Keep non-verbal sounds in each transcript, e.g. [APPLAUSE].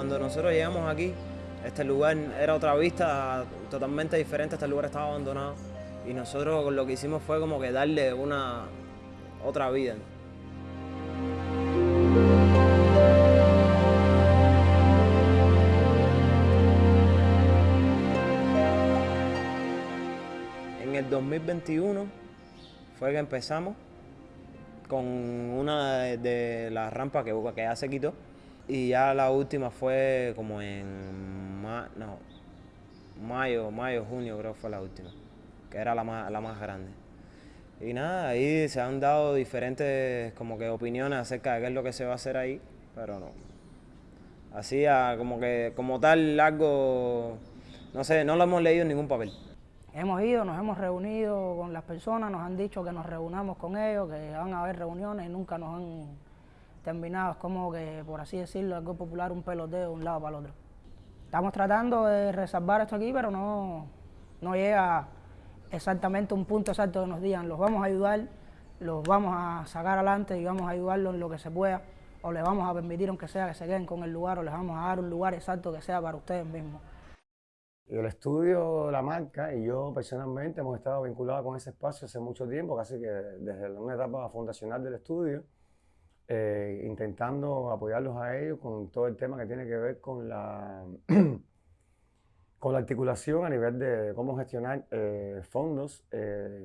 cuando nosotros llegamos aquí, este lugar era otra vista totalmente diferente, este lugar estaba abandonado y nosotros lo que hicimos fue como que darle una otra vida. En el 2021 fue que empezamos con una de, las rampas que, que ya se quitó y ya la última fue como en no, mayo, mayo, junio creo fue la última, que era la más, la más grande. Y nada, ahí se han dado diferentes como que opiniones acerca de qué es lo que se va a hacer ahí, pero no. Así como que como tal algo, no sé, no lo hemos leído en ningún papel. Hemos ido, nos hemos reunido con las personas, nos han dicho que nos reunamos con ellos, que van a haber reuniones y nunca nos han terminado. Es como que, por así decirlo, algo popular, un peloteo de un lado para el otro. Estamos tratando de resalvar esto aquí, pero no, no llega exactamente un punto exacto que nos digan, los vamos a ayudar, los vamos a sacar adelante y vamos a ayudarlos en lo que se pueda, o les vamos a permitir, aunque sea, que se queden con el lugar, o les vamos a dar un lugar exacto que sea para ustedes mismos. El estudio, la marca y yo personalmente hemos estado vinculados con ese espacio hace mucho tiempo, casi que desde una etapa fundacional del estudio, eh, intentando apoyarlos a ellos con todo el tema que tiene que ver con la, [CLEARS THROAT] con la articulación a nivel de cómo gestionar eh, fondos eh,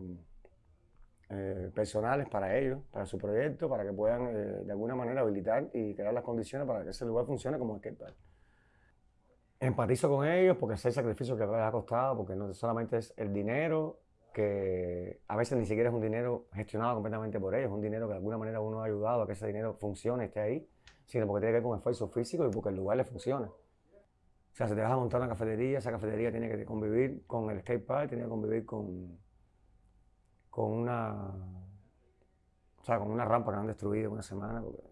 personales para ellos, para su proyecto, para que puedan de alguna manera habilitar y crear las condiciones para que ese lugar funcione como skatepark empatizo con ellos porque es el sacrificio que les ha costado, porque no solamente es el dinero, que a veces ni siquiera es un dinero gestionado completamente por ellos, es un dinero que de alguna manera uno ha ayudado a que ese dinero funcione, esté ahí, sino porque tiene que ver con esfuerzo físico y porque el lugar le funciona. O sea, si te vas a montar una cafetería, esa cafetería tiene que convivir con el skate park, tiene que convivir con, con una o sea, con una rampa que han destruido una semana, porque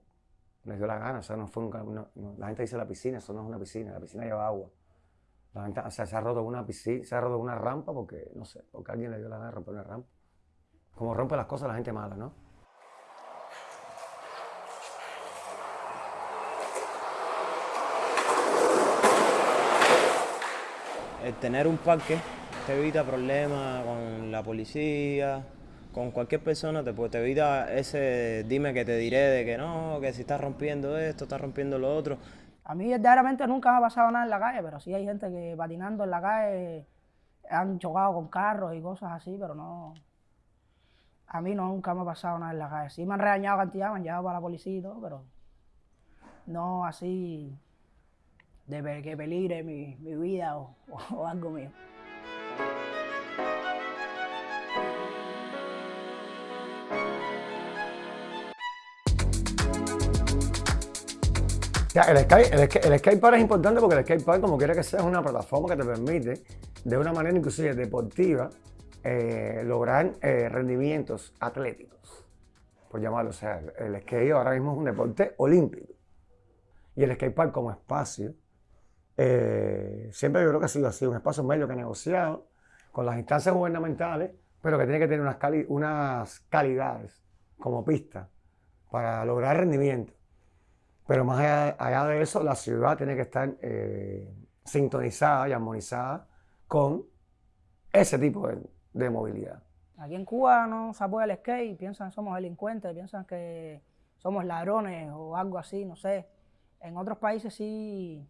les dio la gana, o sea, no fue la gente dice la piscina, eso no es una piscina, la piscina lleva agua. O sea, se ha roto una piscina, se ha roto una rampa porque, no sé, porque alguien le dio la gana de romper una rampa. Como rompe las cosas la gente mala, ¿no? El tener un parque te evita problemas con la policía, con cualquier persona te, te evita ese dime que te diré de que no, que si estás rompiendo esto, estás rompiendo lo otro. A mí verdaderamente nunca me ha pasado nada en la calle, pero sí hay gente que patinando en la calle han chocado con carros y cosas así, pero no... A mí nunca me ha pasado nada en la calle. Sí me han regañado cantidad, me han llevado para la policía y todo, pero no así de que peligre mi, vida [LAUGHS] o algo mío. El, skate, el, skatepark es importante porque el skatepark, como quiera que sea, es una plataforma que te permite, de una manera inclusive deportiva, eh, lograr eh, rendimientos atléticos, por llamarlo. O sea, el skate ahora mismo es un deporte olímpico. Y el skatepark como espacio, eh, siempre yo creo que ha sido así, un espacio medio que ha negociado con las instancias gubernamentales, pero que tiene que tener unas, unas calidades como pista para lograr rendimiento. Pero más allá, de eso, la ciudad tiene que estar eh, sintonizada y armonizada con ese tipo de, movilidad. Aquí en Cuba no se apoya el skate, piensan que somos delincuentes, piensan que somos ladrones o algo así, no sé. En otros países sí,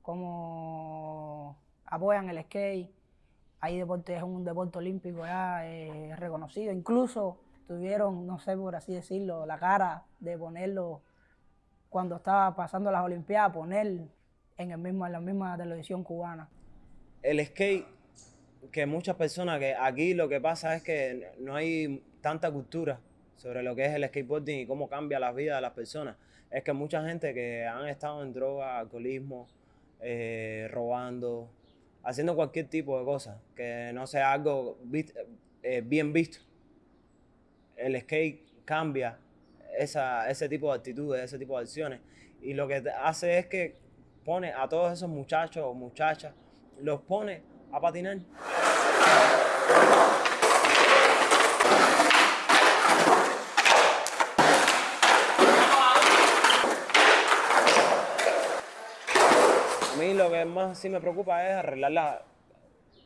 como apoyan el skate, hay deporte, es un deporte olímpico ya eh, reconocido. Incluso tuvieron, no sé por así decirlo, la cara de ponerlo cuando estaba pasando las Olimpiadas, poner en, el mismo, en la misma televisión cubana. El skate, que muchas personas, que aquí lo que pasa es que no hay tanta cultura sobre lo que es el skateboarding y cómo cambia la vida de las personas. Es que mucha gente que han estado en droga, alcoholismo, eh, robando, haciendo cualquier tipo de cosa, que no sea algo eh, bien visto. El skate cambia ese tipo de actitudes, ese tipo de acciones. Y lo que hace es que pone a todos esos muchachos o muchachas, los pone a patinar. A mí lo que más sí me preocupa es arreglar la,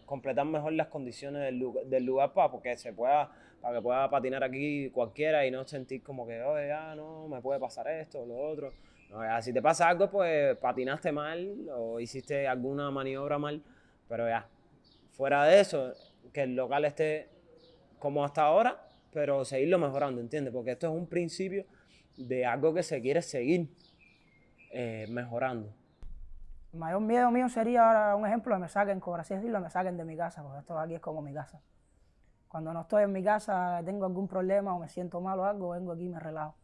completar mejor las condiciones del lugar, del lugar para porque se pueda, para que pueda patinar aquí cualquiera y no sentir como que, oye, ya no, me puede pasar esto o lo otro. No, ya, si te pasa algo, pues patinaste mal o hiciste alguna maniobra mal, pero ya, fuera de eso, que el local esté como hasta ahora, pero seguirlo mejorando, ¿entiendes? Porque esto es un principio de algo que se quiere seguir eh, mejorando. El mayor miedo mío sería ahora un ejemplo que me saquen, por así decirlo, me saquen de mi casa, porque esto aquí es como mi casa. Cuando no estoy en mi casa, tengo algún problema o me siento mal o algo, vengo aquí y me relajo.